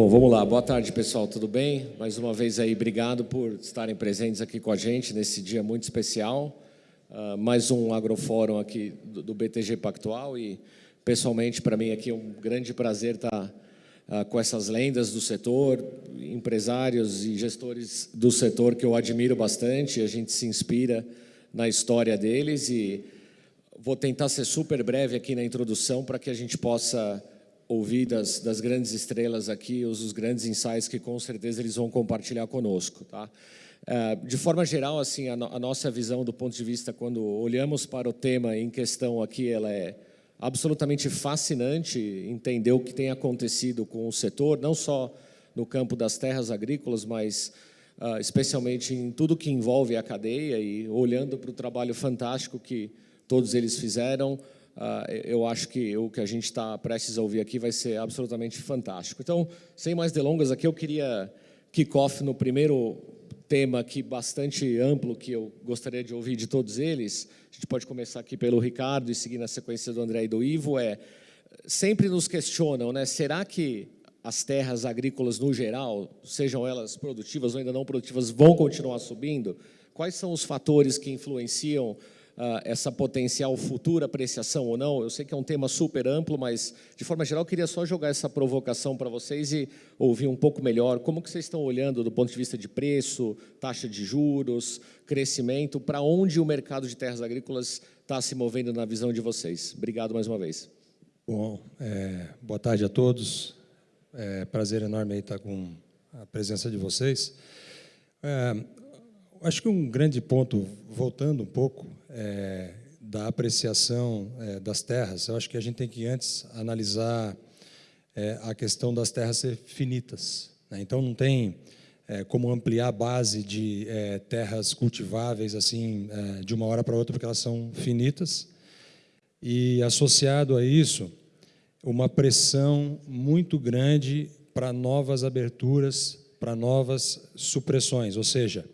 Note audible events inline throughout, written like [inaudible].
Bom, vamos lá. Boa tarde, pessoal. Tudo bem? Mais uma vez aí, obrigado por estarem presentes aqui com a gente nesse dia muito especial. Uh, mais um agrofórum aqui do, do, BTG Pactual e, pessoalmente, para mim aqui é um grande prazer estar uh, com essas lendas do setor, empresários e gestores do setor que eu admiro bastante. A gente se inspira na história deles e vou tentar ser super breve aqui na introdução para que a gente possa ouvir das, das grandes estrelas aqui, os, os, grandes ensaios que com certeza eles vão compartilhar conosco. Tá? É, de forma geral, assim, a, no, a, nossa visão do ponto de vista, quando olhamos para o tema em questão aqui, ela é absolutamente fascinante entender o que tem acontecido com o setor, não só no campo das terras agrícolas, mas uh, especialmente em tudo que envolve a cadeia e olhando para o trabalho fantástico que todos eles fizeram, eu acho que o que a gente está prestes a ouvir aqui vai ser absolutamente fantástico. Então, sem mais delongas, aqui eu queria kick off no primeiro tema aqui bastante amplo que eu gostaria de ouvir de todos eles. A gente pode começar aqui pelo Ricardo e seguir na sequência do André e do Ivo. É, sempre nos questionam, né? Será que as terras agrícolas no geral, sejam elas produtivas ou ainda não produtivas, vão continuar subindo? Quais são os fatores que influenciam uh, essa potencial futura apreciação ou não. Eu sei que é um tema super amplo, mas, de forma geral, queria só jogar essa provocação para vocês e ouvir um pouco melhor como que vocês estão olhando do ponto de vista de preço, taxa de juros, crescimento, para onde o mercado de terras agrícolas está se movendo na visão de vocês. Obrigado mais uma vez. Bom, é, boa tarde a todos. É prazer enorme estar com a presença de vocês. É, acho que um grande ponto, voltando um pouco, é, da apreciação é, das terras, eu acho que a gente tem que antes analisar é, a questão das terras ser finitas. Né? Então, não tem é, como ampliar a base de é, terras cultiváveis assim de uma hora para outra, porque elas são finitas. E, associado a isso, uma pressão muito grande para novas aberturas, para novas supressões, ou seja,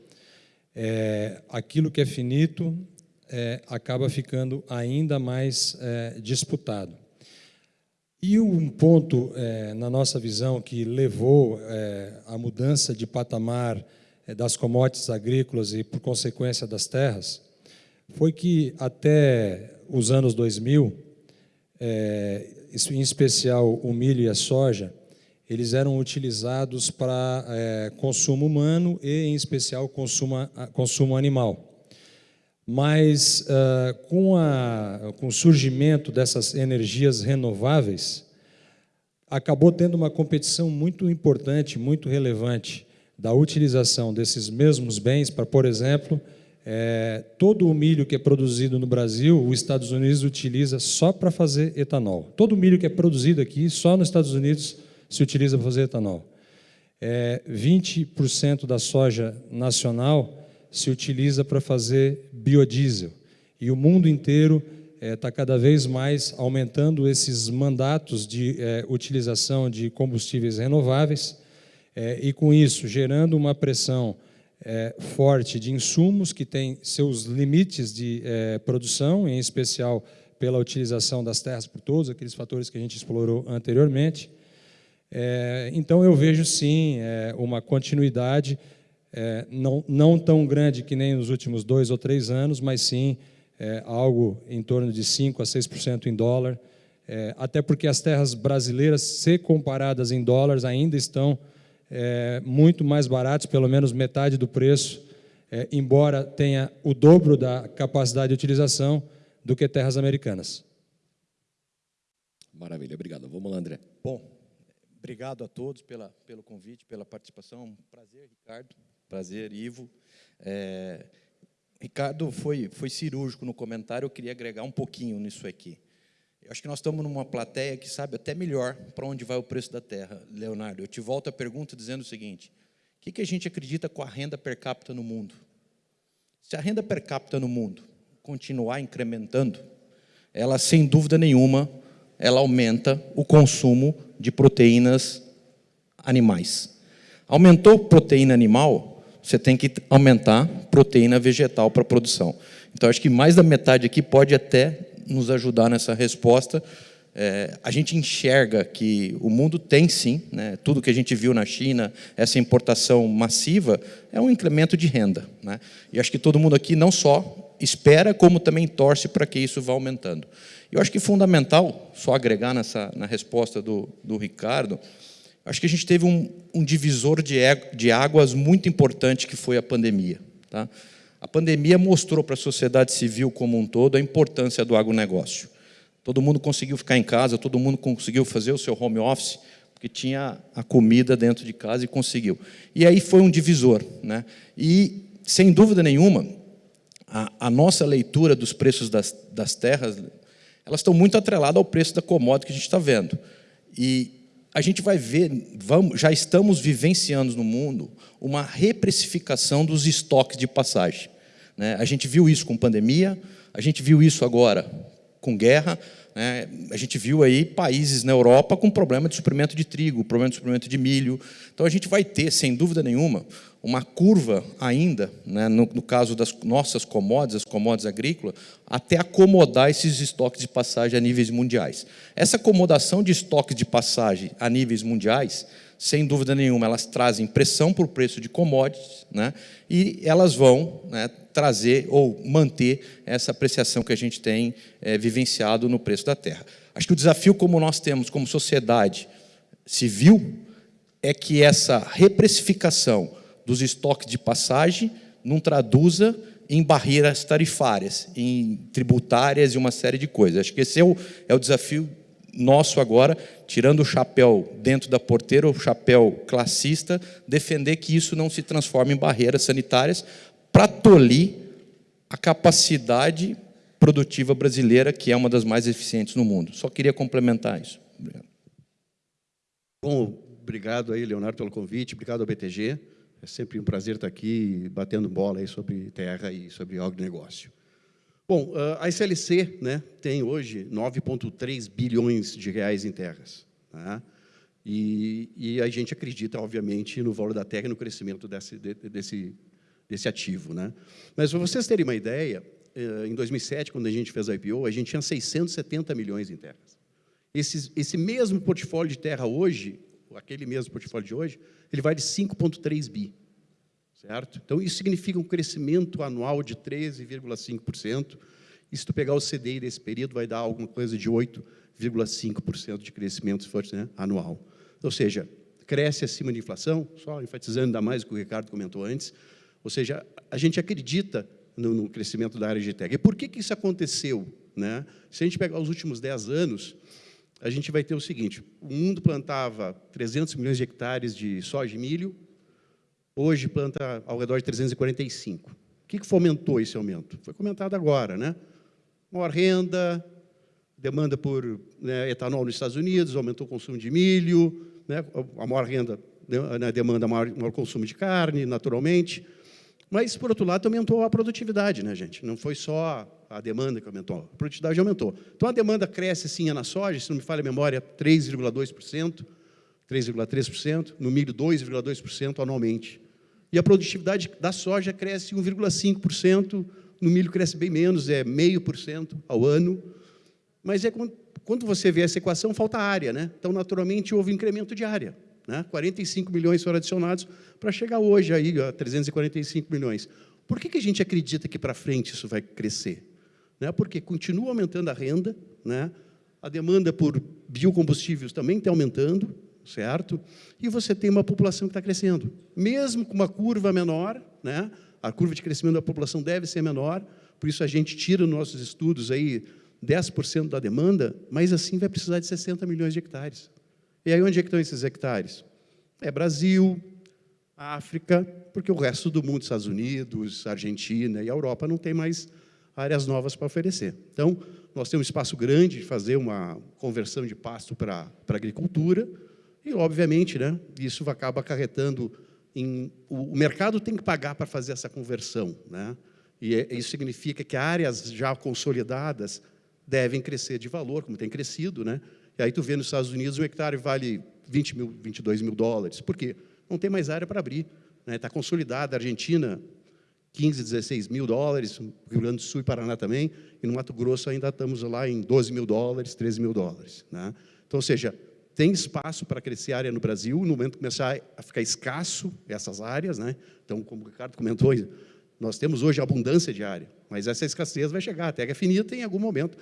é, aquilo que é finito é, acaba ficando ainda mais é, disputado. E um ponto, é, na nossa visão, que levou é, à mudança de patamar é, das commodities agrícolas e, por consequência, das terras, foi que até os anos 2000, é, em especial o milho e a soja, eles eram utilizados para consumo humano e, em especial, consumo, consumo animal. Mas uh, com, a, com o surgimento dessas energias renováveis, acabou tendo uma competição muito importante, muito relevante, da utilização desses mesmos bens para, por exemplo, é, todo o milho que é produzido no Brasil, os Estados Unidos utiliza só para fazer etanol. Todo o milho que é produzido aqui, só nos Estados Unidos se utiliza para fazer etanol. É, 20% da soja nacional se utiliza para fazer biodiesel. E o mundo inteiro está eh, é, cada vez mais aumentando esses mandatos de é, utilização de combustíveis renováveis é, e, com isso, gerando uma pressão forte de insumos que têm seus limites de produção, em especial pela utilização das terras por todos aqueles fatores que a gente explorou anteriormente. então, eu vejo, sim, uma continuidade é, não, não tão grande que nem nos últimos dois ou três anos, mas sim é, algo em torno de 5% a 6% em dólar, é, até porque as terras brasileiras, se comparadas em dólares, ainda estão é, muito mais baratas, pelo menos metade do preço, é, embora tenha o dobro da capacidade de utilização do que terras americanas. Maravilha, obrigado. Vamos lá, André. Bom, obrigado a todos pela, pelo convite, pela participação. Prazer, Ricardo. Prazer, Ivo. É, Ricardo foi, foi cirúrgico no comentário, eu queria agregar um pouquinho nisso aqui. Eu acho que nós estamos numa plateia que sabe até melhor para onde vai o preço da terra. Leonardo, eu te volto a pergunta dizendo o seguinte, o que, que a gente acredita com a renda per capita no mundo? Se a renda per capita no mundo continuar incrementando, ela, sem dúvida nenhuma, ela aumenta o consumo de proteínas animais. Aumentou proteína animal, você tem que aumentar proteína vegetal para produção. Então, acho que mais da metade aqui pode até nos ajudar nessa resposta. é, a gente enxerga que o mundo tem sim, né, tudo que a gente viu na China, essa importação massiva, é um incremento de renda. Né? E acho que todo mundo aqui não só espera, como também torce para que isso vá aumentando. Eu acho que fundamental, só agregar nessa, na resposta do, do Ricardo, acho que a gente teve um, um divisor de, de águas muito importante, que foi a pandemia. Tá? A pandemia mostrou para a sociedade civil como um todo a importância do agronegócio. Todo mundo conseguiu ficar em casa, todo mundo conseguiu fazer o seu home office, porque tinha a comida dentro de casa e conseguiu. E aí foi um divisor. Né? E, sem dúvida nenhuma, a, a nossa leitura dos preços das, das terras, elas estão muito atreladas ao preço da commodity que a gente está vendo. E a gente vai ver, vamos, já estamos vivenciando no mundo uma reprecificação dos estoques de passagem. Né? A gente viu isso com pandemia, a gente viu isso agora com guerra. Né? A gente viu aí países na Europa com problema de suprimento de trigo, problema de suprimento de milho. Então, a gente vai ter, sem dúvida nenhuma, uma curva ainda, né, no, no, caso das nossas commodities, as commodities agrícolas, até acomodar esses estoques de passagem a níveis mundiais. Essa acomodação de estoques de passagem a níveis mundiais, sem dúvida nenhuma, elas trazem pressão para o preço de commodities, né, e elas vão né, trazer ou manter essa apreciação que a gente tem é, vivenciado no preço da terra. Acho que o desafio como nós temos como sociedade civil é que essa reprecificação dos estoques de passagem não traduza em barreiras tarifárias, em tributárias e uma série de coisas. Acho que esse é o, é o desafio nosso agora, tirando o chapéu dentro da porteira, o chapéu classista, defender que isso não se transforme em barreiras sanitárias, para tolir a capacidade produtiva brasileira, que é uma das mais eficientes no mundo. Só queria complementar isso. Obrigado. Bom, obrigado aí, Leonardo, pelo convite, obrigado ao BTG. É sempre um prazer estar aqui batendo bola aí sobre terra e sobre agronegócio. Bom, a SLC né, tem hoje 9,3 bilhões de reais em terras. Né? E, e, a gente acredita, obviamente, no valor da terra e no crescimento desse, desse, desse ativo. Né? Mas, para vocês terem uma ideia, eh, em 2007, quando a gente fez a IPO, a gente tinha 670 milhões em terras. Esse, esse mesmo portfólio de terra hoje, aquele mesmo portfólio de hoje, ele vai de 5,3 bi. Certo? Então, isso significa um crescimento anual de 13,5%. E se tu pegar o CDI desse período, vai dar alguma coisa de 8,5% de crescimento né, anual. Ou seja, cresce acima da inflação, só enfatizando ainda mais o que o Ricardo comentou antes, ou seja, a gente acredita no, no crescimento da área de tech. E por que, que isso aconteceu? Né? Se a gente pegar os últimos 10 anos, a gente vai ter o seguinte, o mundo plantava 300 milhões de hectares de soja e milho, hoje planta ao redor de 345. O que, que fomentou esse aumento? Foi comentado agora, né? Maior renda, demanda por né, etanol nos Estados Unidos, aumentou o consumo de milho, né, a maior renda né, demanda maior, maior consumo de carne, naturalmente, mas, por outro lado, aumentou a produtividade, né, gente? Não foi só a demanda que aumentou, a produtividade aumentou. Então, a demanda cresce, sim, na soja, se não me falha a memória, 3,2%, 3,3%, no milho, 2,2% anualmente. E a produtividade da soja cresce 1,5%, no milho cresce bem menos, é 0,5% ao ano. Mas é quando você vê essa equação, falta área. Né? Então, naturalmente, houve incremento de área. Né? 45 milhões foram adicionados para chegar hoje aí a 345 milhões. Por que, que a gente acredita que para frente isso vai crescer? Né? Porque continua aumentando a renda, né? a demanda por biocombustíveis também está aumentando, certo? E você tem uma população que está crescendo. Mesmo com uma curva menor, né? a curva de crescimento da população deve ser menor, por isso a gente tira nos nossos estudos aí 10% da demanda, mas assim vai precisar de 60 milhões de hectares. E aí onde é que estão esses hectares? É Brasil, África, porque o resto do mundo, Estados Unidos, Argentina e Europa, não tem mais áreas novas para oferecer. Então, nós temos um espaço grande de fazer uma conversão de pasto para, agricultura, e, obviamente, né, isso acaba acarretando em... O, o mercado tem que pagar para fazer essa conversão. Né? E é, isso significa que áreas já consolidadas devem crescer de valor, como tem crescido, né? E aí tu vê nos Estados Unidos um hectare vale 20 mil, 22 mil dólares. Por quê? Não tem mais área para abrir. Está né? Tá consolidada. A Argentina, 15, 16 mil dólares, Rio Grande do Sul e Paraná também, e no Mato Grosso ainda estamos lá em 12 mil dólares, 13 mil dólares. Né? Então, ou seja, tem espaço para crescer área no Brasil, no momento que começar a ficar escasso essas áreas, né? então, como o Ricardo comentou, nós temos hoje abundância de área, mas essa escassez vai chegar, a terra é finita em algum momento,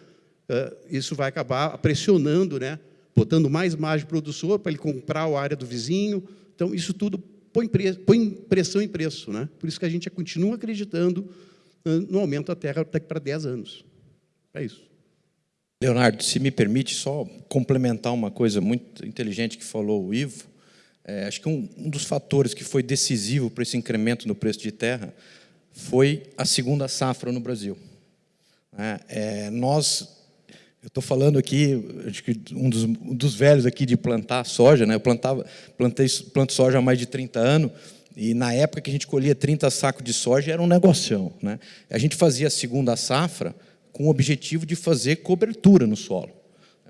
isso vai acabar pressionando, né? botando mais margem para o produtor, para ele comprar a área do vizinho, então isso tudo põe, põe pressão em preço, né? por isso que a gente continua acreditando no aumento da terra daqui para 10 anos. É isso. Leonardo, se me permite só complementar uma coisa muito inteligente que falou o Ivo, é, acho que um, um, dos fatores que foi decisivo para esse incremento no preço de terra foi a segunda safra no Brasil. É, é, nós, eu estou falando aqui, acho que um dos, um dos, velhos aqui de plantar soja, né? eu plantava, plantei, planto soja há mais de 30 anos, e na época que a gente colhia 30 sacos de soja era um negocião. Né? A gente fazia a segunda safra com o objetivo de fazer cobertura no solo.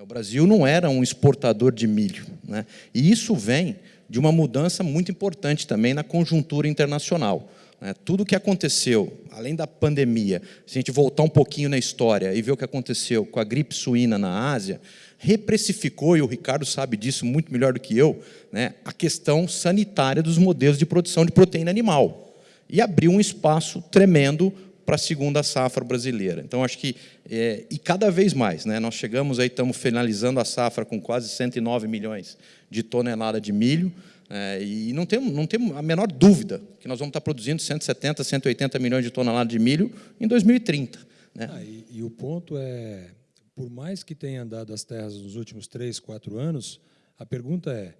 O Brasil não era um exportador de milho. Né? E isso vem de uma mudança muito importante também na conjuntura internacional. Né? Tudo o que aconteceu, além da pandemia, se a gente voltar um pouquinho na história e ver o que aconteceu com a gripe suína na Ásia, reprecificou, e o Ricardo sabe disso muito melhor do que eu, né, a questão sanitária dos modelos de produção de proteína animal. E abriu um espaço tremendo para a segunda safra brasileira. Então, acho que, é, e cada vez mais, né, nós chegamos aí, estamos finalizando a safra com quase 109 milhões de toneladas de milho, é, e não temos, não temos a menor dúvida que nós vamos estar produzindo 170, 180 milhões de toneladas de milho em 2030. Né? Ah, e, e, o ponto é, por mais que tenha andado as terras nos últimos três, quatro anos, a pergunta é,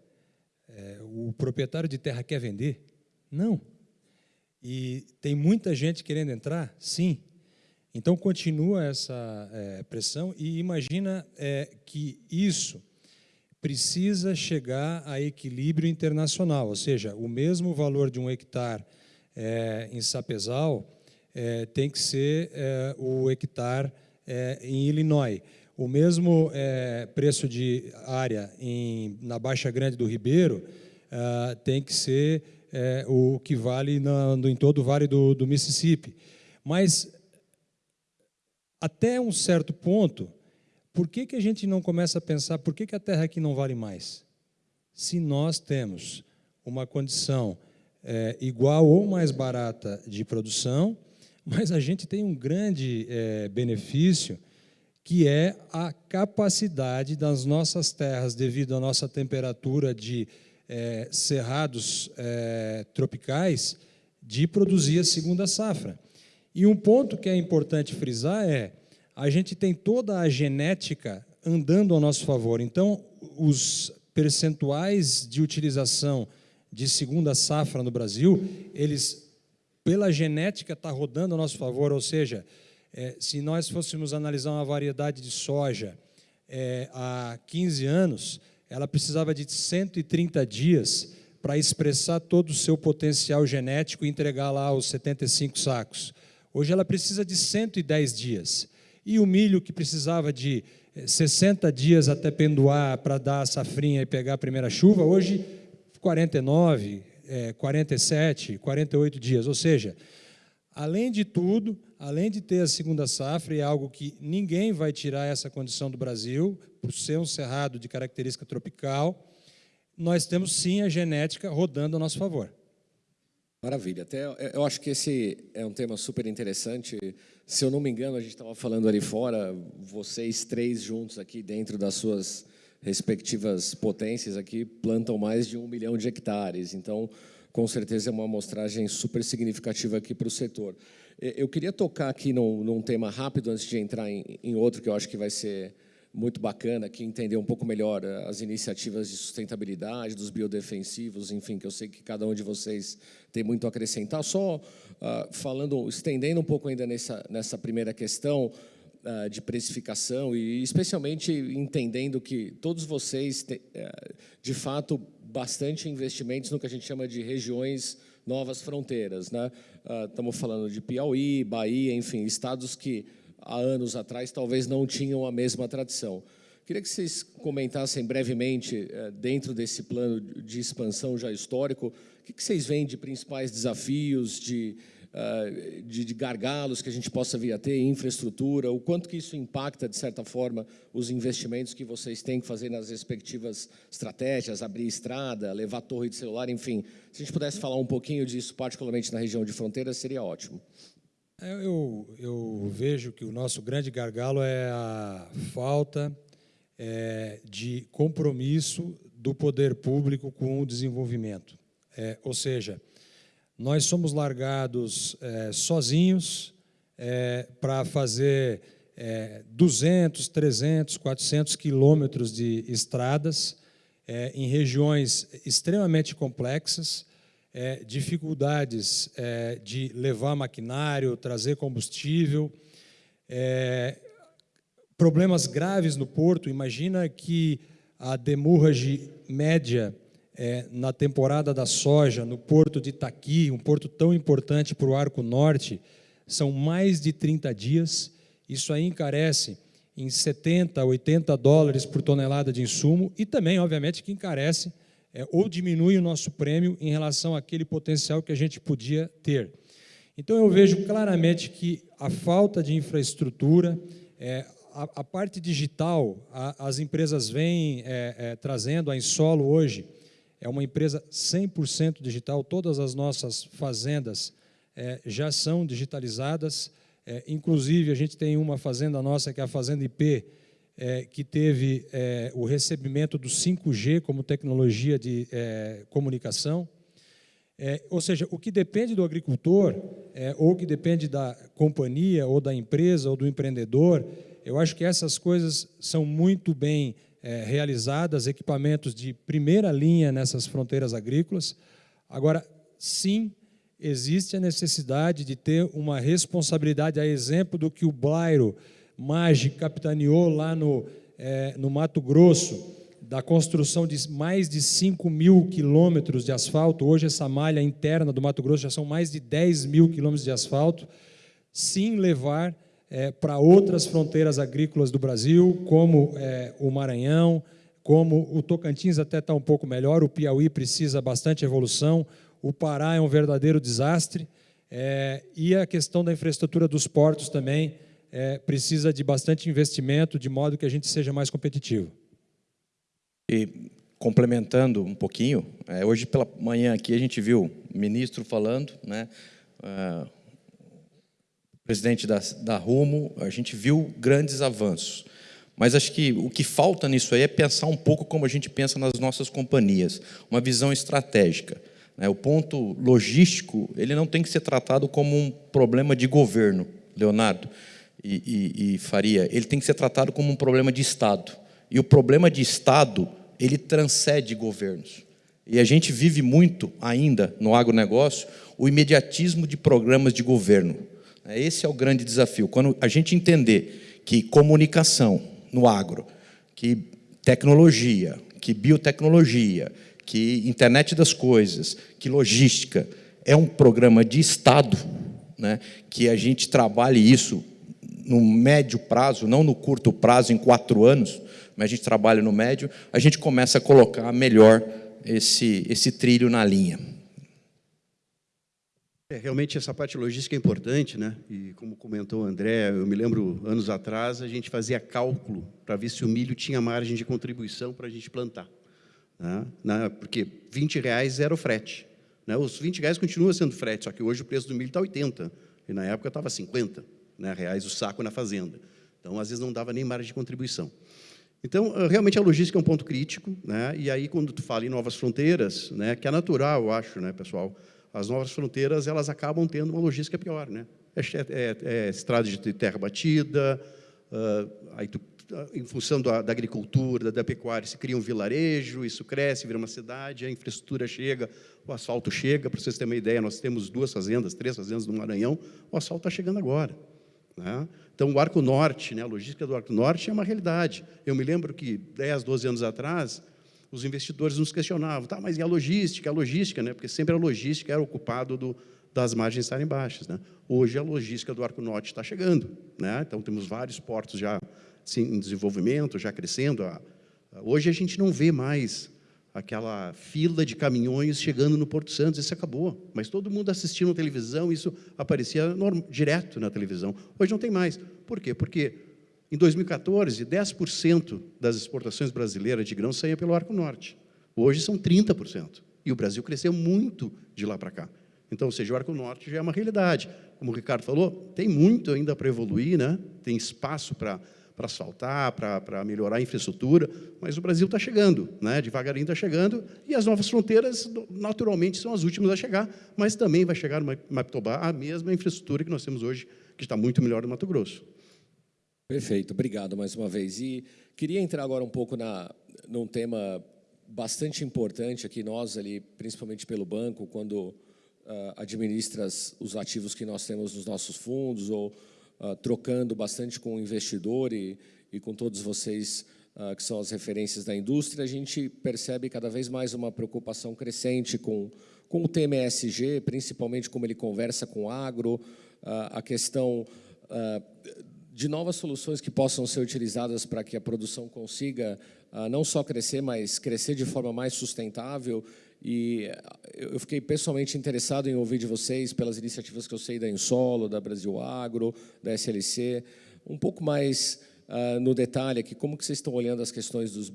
é o proprietário de terra quer vender? Não. E tem muita gente querendo entrar? Sim. Então, continua essa é, pressão e imagina é, que isso precisa chegar a equilíbrio internacional, ou seja, o mesmo valor de um hectare é, em Sapezal é, tem que ser é, o hectare em Illinois. O mesmo preço de área em, na Baixa Grande do Ribeiro tem que ser o que vale na, no, em todo o Vale do, do Mississippi. Mas, até um certo ponto, por que, que a gente não começa a pensar por que, que a terra aqui não vale mais? Se nós temos uma condição é, igual ou mais barata de produção, [laughs] mas a gente tem um grande é, benefício, que é a capacidade das nossas terras, devido à nossa temperatura de é, cerrados é, tropicais de produzir a segunda safra. E um ponto que é importante frisar é a gente tem toda a genética andando ao nosso favor. Então, os percentuais de utilização de segunda safra no Brasil, eles, pela genética, está rodando ao nosso favor. Ou seja, é, se nós fôssemos analisar uma variedade de soja é, há 15 anos, ela precisava de 130 dias para expressar todo o seu potencial genético e entregar lá os 75 sacos. Hoje ela precisa de 110 dias. E o milho que precisava de 60 eh, dias até pendoar para dar a safrinha e pegar a primeira chuva, hoje 49, é, 47, 48 dias. Ou seja, além de tudo, além de ter a segunda safra, e é algo que ninguém vai tirar essa condição do Brasil, por ser um cerrado de característica tropical, nós temos sim a genética rodando a nosso favor. Maravilha. Até eu acho que esse é um tema super interessante. Se eu não me engano, a gente estava falando ali fora, vocês três juntos aqui dentro das suas respectivas potências aqui plantam mais de um milhão de hectares. Então, com certeza é uma amostragem super significativa aqui para o setor. Eu queria tocar aqui num, num tema rápido antes de entrar em, em outro que eu acho que vai ser muito bacana aqui entender um pouco melhor eh, as iniciativas de sustentabilidade, dos biodefensivos, enfim, que eu sei que cada um de vocês tem muito a acrescentar. Só uh, falando, estendendo um pouco ainda nessa, nessa primeira questão uh, de precificação e especialmente entendendo que todos vocês têm, uh, de fato, bastante investimentos no que a gente chama de regiões novas fronteiras. Né? Estamos falando de Piauí, Bahia, enfim, estados que há anos atrás talvez não tinham a mesma tradição. Queria que vocês comentassem brevemente, eh, dentro desse plano de expansão já histórico, o que vocês veem de principais desafios, de uh, de, de, gargalos que a gente possa vir a ter, infraestrutura, o quanto que isso impacta, de certa forma, os investimentos que vocês têm que fazer nas respectivas estratégias, abrir estrada, levar torre de celular, enfim. Se a gente pudesse falar um pouquinho disso, particularmente na região de fronteira, seria ótimo. Eu, eu vejo que o nosso grande gargalo é a falta é, de compromisso do poder público com o desenvolvimento. É, ou seja, nós somos largados é, sozinhos é, para fazer 200, 300, 400 quilômetros de estradas é, em regiões extremamente complexas, é, dificuldades é, de levar maquinário, trazer combustível, problemas graves no porto. Imagina que a demurrage média é, na temporada da soja, no porto de Itaqui, um porto tão importante para o Arco Norte, são mais de 30 dias. Isso aí encarece em 70, 80 dólares por tonelada de insumo e também, obviamente, que encarece é, ou diminui o nosso prêmio em relação àquele potencial que a gente podia ter. Então, eu vejo claramente que a falta de infraestrutura, é, a, a, parte digital, a, as empresas vêm é, é trazendo, a Insolo hoje é uma empresa 100% digital, todas as nossas fazendas é, já são digitalizadas, é, inclusive a gente tem uma fazenda nossa, que é a Fazenda IP, é, que teve é, o recebimento do 5G como tecnologia de é, comunicação, é, ou seja, o que depende do agricultor, ou que depende da companhia, ou da empresa, ou do empreendedor, eu acho que essas coisas são muito bem é, realizadas, equipamentos de primeira linha nessas fronteiras agrícolas. Agora, sim, existe a necessidade de ter uma responsabilidade, a exemplo do que o Blairo Maggi capitaneou lá no, é, no Mato Grosso, da construção de mais de 5 mil quilômetros de asfalto. Hoje, essa malha interna do Mato Grosso já são mais de 10 mil quilômetros de asfalto. Sim, levar é, para outras fronteiras agrícolas do Brasil, como é, o Maranhão, como o Tocantins até está um pouco melhor, o Piauí precisa bastante evolução, o Pará é um verdadeiro desastre, é, e a questão da infraestrutura dos portos também é, precisa de bastante investimento, de modo que a gente seja mais competitivo. E complementando um pouquinho, é, hoje pela manhã aqui a gente viu o ministro falando, né, uh, presidente da, da Rumo, a gente viu grandes avanços. Mas acho que o que falta nisso aí é pensar um pouco como a gente pensa nas nossas companhias, uma visão estratégica. Né? O ponto logístico ele não tem que ser tratado como um problema de governo, Leonardo e, e, e Faria. Ele tem que ser tratado como um problema de Estado. E o problema de Estado ele transcende governos. E a gente vive muito ainda no agronegócio o imediatismo de programas de governo. Esse é o grande desafio. Quando a gente entender que comunicação no agro, que tecnologia, que biotecnologia, que internet das coisas, que logística é um programa de Estado, né, que a gente trabalhe isso no médio prazo, não no curto prazo, em quatro anos, mas a gente trabalha no médio, a gente começa a colocar melhor esse, esse trilho na linha. É, realmente essa parte logística é importante, né? E como comentou o André, eu me lembro anos atrás a gente fazia cálculo para ver se o milho tinha margem de contribuição para a gente plantar, né? Porque 20 reais era o frete, né? Os 20 reais continua sendo frete, só que hoje o preço do milho está 80 e na época estava 50 né, reais o saco na fazenda. Então às vezes não dava nem margem de contribuição. Então, realmente a logística é um ponto crítico, né? E aí quando tu fala em novas fronteiras, né, que é natural, eu acho, né, pessoal, as novas fronteiras elas acabam tendo uma logística pior, né? É, é, é estrada de terra batida, uh, aí tu, ah, em função da, da, agricultura, da pecuária, se cria um vilarejo, isso cresce, vira uma cidade, a infraestrutura chega, o asfalto chega. Para vocês terem uma ideia, nós temos duas fazendas, três fazendas no Maranhão, o asfalto está chegando agora. Né? Então, o Arco Norte, né, a logística do Arco Norte é uma realidade. Eu me lembro que 10, 12 anos atrás, os investidores nos questionavam, tá, mas e a logística? A logística, né? porque sempre a logística era ocupado do, das margens estarem baixas. Né? Hoje a logística do Arco Norte está chegando, né? então temos vários portos já assim, em desenvolvimento, já crescendo. Hoje a gente não vê mais aquela fila de caminhões chegando no Porto Santos, isso acabou. Mas todo mundo assistindo a televisão, isso aparecia direto na televisão. Hoje não tem mais. Por quê? Porque em 2014, 10% das exportações brasileiras de grãos saíam pelo Arco Norte. Hoje são 30%. E o Brasil cresceu muito de lá para cá. Então, ou seja, o Arco Norte já é uma realidade. Como o Ricardo falou, tem muito ainda para evoluir, né? tem espaço para para asfaltar, para, melhorar a infraestrutura, mas o Brasil está chegando, né? devagarinho está chegando, e as novas fronteiras, naturalmente, são as últimas a chegar, mas também vai chegar no Mapitobá a mesma infraestrutura que nós temos hoje, que está muito melhor no Mato Grosso. Perfeito, obrigado mais uma vez. E queria entrar agora um pouco na, num tema bastante importante aqui, nós ali, principalmente pelo banco, quando uh, administra os ativos que nós temos nos nossos fundos, ou uh, trocando bastante com o investidor e, e com todos vocês uh, que são as referências da indústria, a gente percebe cada vez mais uma preocupação crescente com, com o tema ESG, principalmente como ele conversa com o agro, a questão de novas soluções que possam ser utilizadas para que a produção consiga não só crescer, mas crescer de forma mais sustentável. E eu fiquei pessoalmente interessado em ouvir de vocês pelas iniciativas que eu sei da Insolo, da Brasil Agro, da SLC, um pouco mais uh, no detalhe aqui, como que vocês estão olhando as questões dos,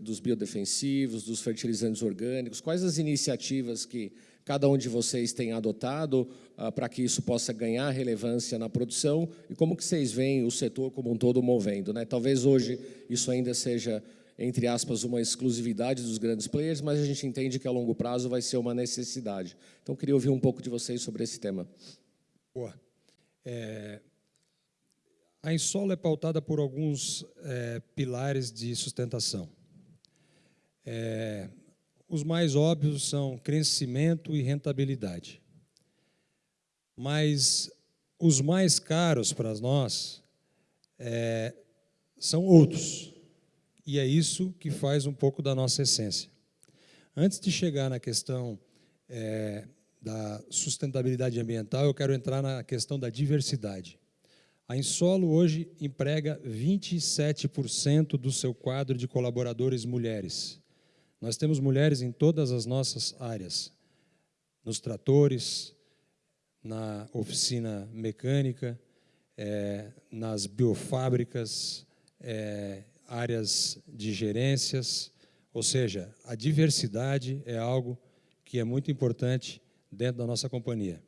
dos biodefensivos, dos fertilizantes orgânicos, quais as iniciativas que cada um de vocês tem adotado uh, para que isso possa ganhar relevância na produção e como que vocês veem o setor como um todo movendo. Né? Talvez hoje isso ainda seja, entre aspas, uma exclusividade dos grandes players, mas a gente entende que a longo prazo vai ser uma necessidade. Então, queria ouvir um pouco de vocês sobre esse tema. Boa. É, a Insolo é pautada por alguns é, pilares de sustentação. É, os mais óbvios são crescimento e rentabilidade. Mas os mais caros para nós é, são outros. E é isso que faz um pouco da nossa essência. Antes de chegar na questão é, da sustentabilidade ambiental, eu quero entrar na questão da diversidade. A Insolo hoje emprega 27% do seu quadro de colaboradores mulheres. Nós temos mulheres em todas as nossas áreas, nos tratores, na oficina mecânica, é, nas biofábricas, é, áreas de gerências, ou seja, a diversidade é algo que é muito importante dentro da nossa companhia.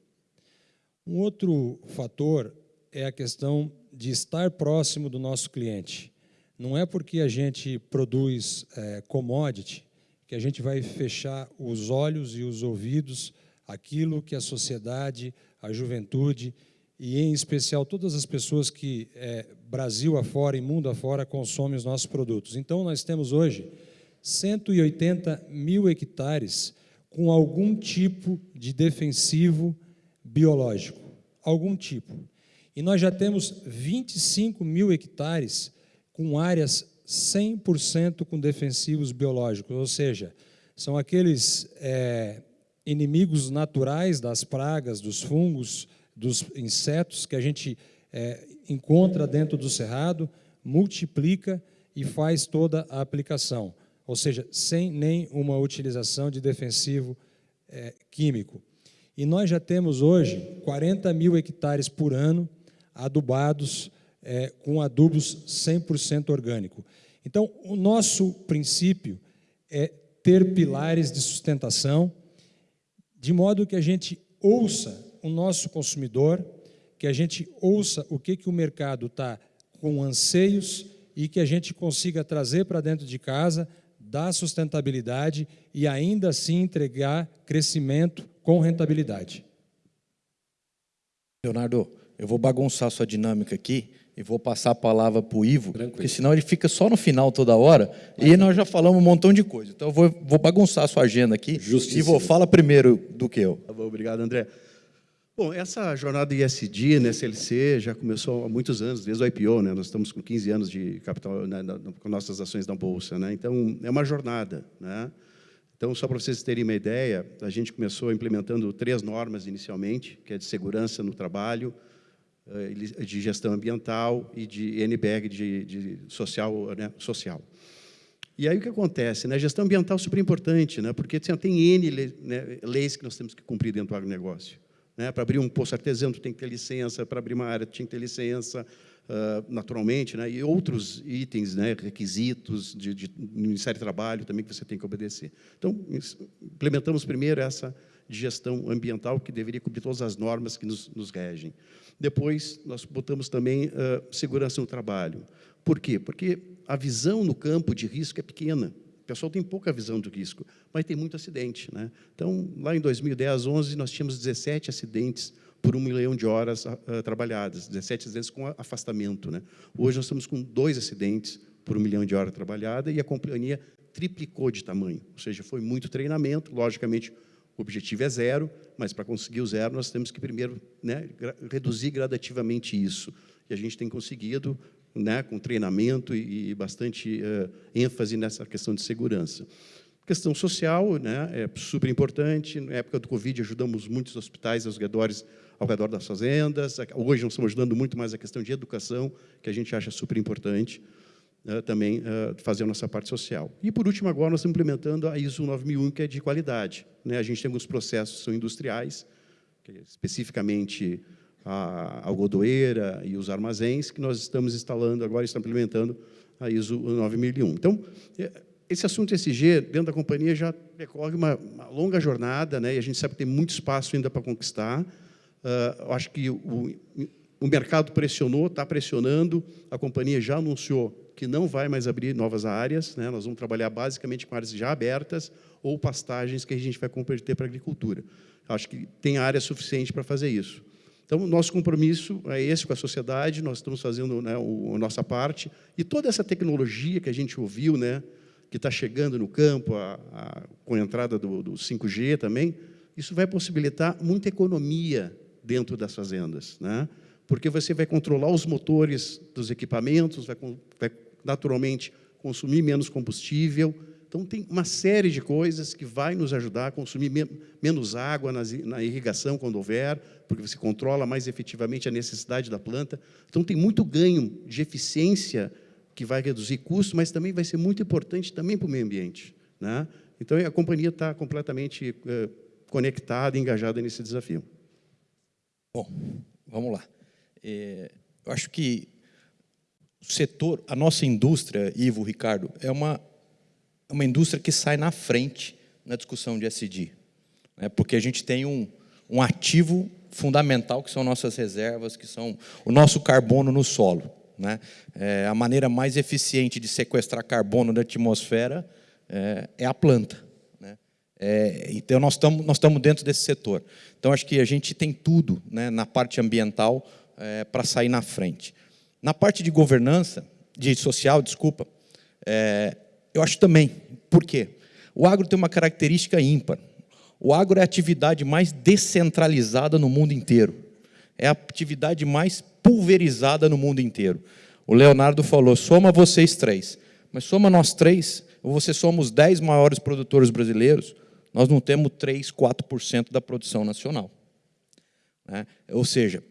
Um outro fator é a questão de estar próximo do nosso cliente. Não é porque a gente produz é, commodity que a gente vai fechar os olhos e os ouvidos aquilo que a sociedade, a juventude e, em especial, todas as pessoas que é, Brasil afora e mundo afora consomem os nossos produtos. Então, nós temos hoje 180 mil hectares com algum tipo de defensivo biológico, algum tipo. E nós já temos 25 mil hectares com áreas 100% com defensivos biológicos, ou seja, são aqueles é, inimigos naturais das pragas, dos fungos, dos insetos que a gente é, encontra dentro do cerrado, multiplica e faz toda a aplicação, ou seja, sem nenhuma utilização de defensivo é, químico. E nós já temos hoje 40 mil hectares por ano adubados é, com adubos 100% orgânico. Então, o nosso princípio é ter pilares de sustentação, de modo que a gente ouça o nosso consumidor, que a gente ouça o que, que o mercado está com anseios e que a gente consiga trazer para dentro de casa, dar sustentabilidade e ainda assim entregar crescimento com rentabilidade. Leonardo, eu vou bagunçar sua dinâmica aqui e vou passar a palavra para o Ivo, Tranquilo. porque senão ele fica só no final toda hora e nós já falamos um montão de coisa. Então eu vou, vou bagunçar a sua agenda aqui. Justíssimo. Ivo, fala primeiro do que eu. Tá bom, obrigado, André. Bom, essa jornada ISD, né, SLC, já começou há muitos anos, desde o IPO, né? Nós estamos com 15 anos de capital né, com nossas ações na bolsa, né? Então é uma jornada, né? Então, só para vocês terem uma ideia, a gente começou implementando três normas inicialmente, que é de segurança no trabalho, eh, de gestão ambiental e de NBR de, de social. Né, social. E aí o que acontece? Né? A gestão ambiental é super importante, né? porque assim, tem N né, leis que nós temos que cumprir dentro do agronegócio. Né? Para abrir um poço artesano, tem que ter licença, para abrir uma área, tem que ter licença, uh, naturalmente, né? e outros itens, né? requisitos de, de, do Ministério do Trabalho também que você tem que obedecer. Então, implementamos primeiro essa gestão ambiental, que deveria cumprir todas as normas que nos, nos regem. Depois, nós botamos também uh, segurança no trabalho. Por quê? Porque a visão no campo de risco é pequena. Pessoal tem pouca visão do risco, mas tem muito acidente. Né? Então, lá em 2010, 11, nós tínhamos 17 acidentes por um milhão de horas uh, trabalhadas, 17 acidentes com afastamento. Né? Hoje nós estamos com dois acidentes por um milhão de horas trabalhadas e a companhia triplicou de tamanho, ou seja, foi muito treinamento, logicamente o objetivo é zero, mas para conseguir o zero nós temos que primeiro né, reduzir gradativamente isso. E a gente tem conseguido né, com treinamento e, bastante uh, ênfase nessa questão de segurança. Questão social né, é super importante. Na época do Covid, ajudamos muitos hospitais aos redores, ao redor das fazendas. Hoje, nós estamos ajudando muito mais a questão de educação, que a gente acha super importante. Uh, também uh, fazer a nossa parte social. E, por último, agora nós estamos implementando a ISO 9001, que é de qualidade. Né? A gente tem alguns processos que são industriais, que especificamente a algodoeira e os armazéns, que nós estamos instalando agora, estamos implementando a ISO 9001. Então, é, esse assunto SG, dentro da companhia, já decorre uma, uma longa jornada, né, e a gente sabe que tem muito espaço ainda para conquistar. Uh, acho que o, o mercado pressionou, está pressionando, a companhia já anunciou que não vai mais abrir novas áreas, né, nós vamos trabalhar basicamente com áreas já abertas ou pastagens que a gente vai converter para agricultura. Acho que tem área suficiente para fazer isso. Então, nosso compromisso é esse com a sociedade, nós estamos fazendo né, o, a nossa parte, e toda essa tecnologia que a gente ouviu, né, que está chegando no campo, a, a, com a entrada do, do 5G também, isso vai possibilitar muita economia dentro das fazendas, né? porque você vai controlar os motores dos equipamentos, vai, vai naturalmente consumir menos combustível, então, tem uma série de coisas que vai nos ajudar a consumir menos água na irrigação, quando houver, porque você controla mais efetivamente a necessidade da planta. Então, tem muito ganho de eficiência que vai reduzir custos, mas também vai ser muito importante também para o meio ambiente. Né? Então, a companhia está completamente eh, conectada e engajada nesse desafio. Bom, vamos lá. É, eu acho que o setor, a nossa indústria, Ivo, Ricardo, é uma uma indústria que sai na frente na discussão de SD, né? porque a gente tem um, um ativo fundamental, que são nossas reservas, que são o nosso carbono no solo. Né? É, a maneira mais eficiente de sequestrar carbono da atmosfera é, é a planta. Né? É, então, nós estamos nós estamos dentro desse setor. Então, acho que a gente tem tudo né, na parte ambiental é, para sair na frente. Na parte de governança, de social, desculpa, é, eu acho também. Por quê? O agro tem uma característica ímpar. O agro é a atividade mais descentralizada no mundo inteiro. É a atividade mais pulverizada no mundo inteiro. O Leonardo falou, soma vocês três. Mas soma nós três, ou você somos dez maiores produtores brasileiros, nós não temos 3, 4% da produção nacional. Né? Ou seja,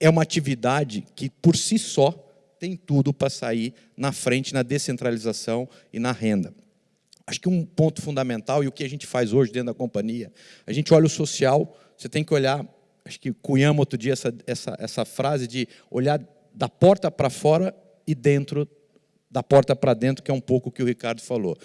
é uma atividade que, por si só, tem tudo para sair na frente na descentralização e na renda. Acho que um ponto fundamental, e o que a gente faz hoje dentro da companhia, a gente olha o social, você tem que olhar, acho que cunhamos outro dia essa, essa, essa frase de olhar da porta para fora e dentro da porta para dentro, que é um pouco o que o Ricardo falou.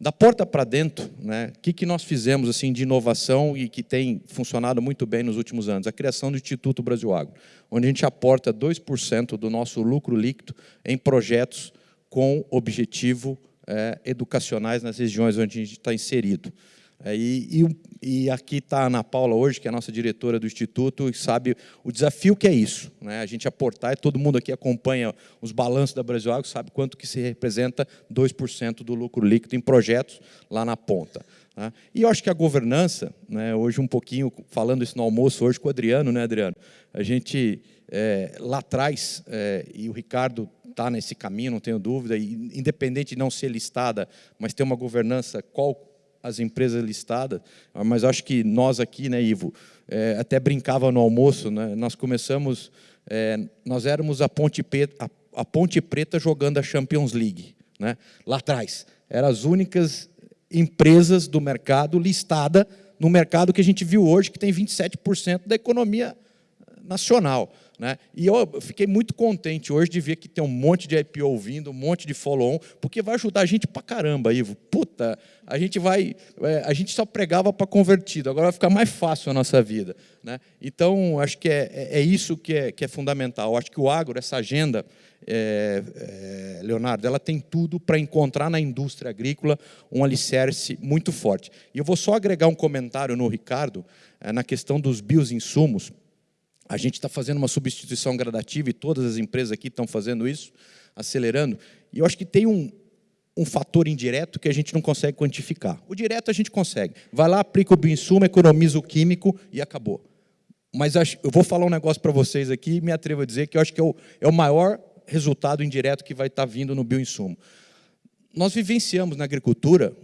Da porta para dentro, né, o que, que nós fizemos assim de inovação e que tem funcionado muito bem nos últimos anos? A criação do Instituto Brasil Agro, onde a gente aporta 2% do nosso lucro líquido em projetos com objetivo é, educacionais nas regiões onde a gente está inserido. É, e, e, e, aqui está a Ana Paula hoje, que é a nossa diretora do Instituto, e sabe o desafio que é isso. Né? A gente aportar, e todo mundo aqui acompanha os balanços da Brasil Agro, sabe quanto que se representa 2% do lucro líquido em projetos lá na ponta. Né? E eu acho que a governança, né, hoje um pouquinho, falando isso no almoço hoje com o Adriano, né, Adriano? A gente, é, lá atrás, é, e o Ricardo está nesse caminho, não tenho dúvida, e, independente de não ser listada, mas ter uma governança qual as empresas listadas, mas acho que nós aqui, né, Ivo, é, até brincava no almoço, né, nós começamos, é, nós éramos a Ponte, Preta, a, a Ponte Preta jogando a Champions League, né, lá atrás. Eram as únicas empresas do mercado listada no mercado que a gente viu hoje, que tem 27% da economia nacional. Né? E eu fiquei muito contente hoje de ver que tem um monte de IPO vindo, um monte de follow-on, porque vai ajudar a gente para caramba, Ivo. Puta, a gente vai. É, a gente só pregava para convertido, agora vai ficar mais fácil a nossa vida. Né? Então, acho que é, é, é isso que é, que é fundamental. Acho que o agro, essa agenda, é, é, Leonardo, ela tem tudo para encontrar na indústria agrícola um alicerce muito forte. E eu vou só agregar um comentário no Ricardo, é, na questão dos bioinsumos. A gente está fazendo uma substituição gradativa e todas as empresas aqui estão fazendo isso, acelerando. E eu acho que tem um, um fator indireto que a gente não consegue quantificar. O direto a gente consegue. Vai lá, aplica o bioinsumo, economiza o químico e acabou. Mas eu vou falar um negócio para vocês aqui me atrevo a dizer que eu acho que é o, é o maior resultado indireto que vai estar tá vindo no bioinsumo. Nós vivenciamos na agricultura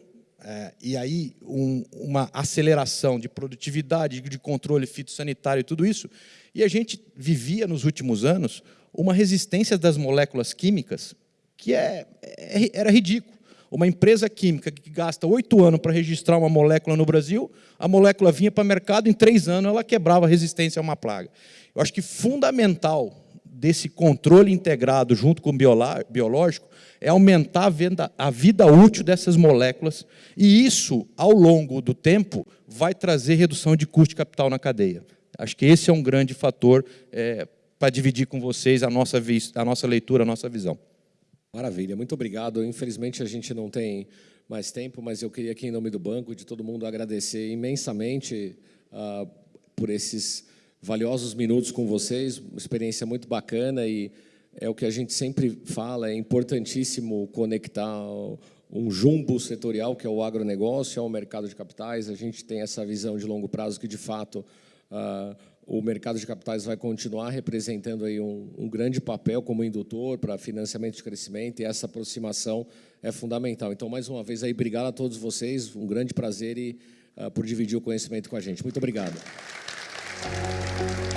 é, e aí um, uma aceleração de produtividade, de controle fitossanitário e tudo isso, e a gente vivia nos últimos anos uma resistência das moléculas químicas que é, é, era ridículo. Uma empresa química que gasta oito anos para registrar uma molécula no Brasil, a molécula vinha para o mercado, em três anos ela quebrava a resistência a uma praga. Eu acho que fundamental desse controle integrado junto com o biológico é aumentar a, venda, a vida útil dessas moléculas, e isso, ao longo do tempo, vai trazer redução de custo de capital na cadeia. Acho que esse é um grande fator é, para dividir com vocês a nossa, a nossa leitura, a nossa visão. Maravilha, muito obrigado. Infelizmente, a gente não tem mais tempo, mas eu queria aqui, em nome do banco, de todo mundo, agradecer imensamente uh, por esses valiosos minutos com vocês, uma experiência muito bacana e é o que a gente sempre fala, é importantíssimo conectar um jumbo setorial, que é o agronegócio, ao mercado de capitais. A gente tem essa visão de longo prazo que, de fato, Uh, o mercado de capitais vai continuar representando aí um, um grande papel como indutor para financiamento de crescimento e essa aproximação é fundamental. Então, mais uma vez, aí, obrigado a todos vocês, um grande prazer e, uh, por dividir o conhecimento com a gente. Muito obrigado. Música